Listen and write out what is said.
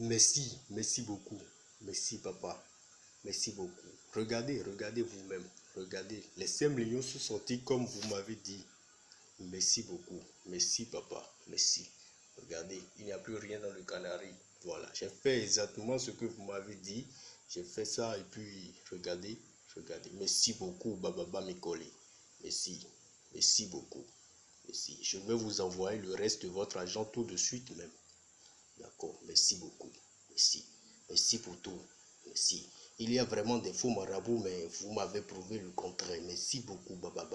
Merci, merci beaucoup. Merci, papa. Merci beaucoup. Regardez, regardez vous-même. Regardez. Les 5 millions sont sortis comme vous m'avez dit? Merci beaucoup. Merci, papa. Merci. Regardez, il n'y a plus rien dans le canari. Voilà. J'ai fait exactement ce que vous m'avez dit. J'ai fait ça et puis, regardez, regardez. Merci beaucoup, Baba Mikoli. Merci. Merci beaucoup. Merci. Je vais vous envoyer le reste de votre argent tout de suite même. D'accord. Merci beaucoup. Merci. Merci pour tout. Merci. Il y a vraiment des faux marabouts, mais vous m'avez prouvé le contraire. Merci beaucoup, Baba.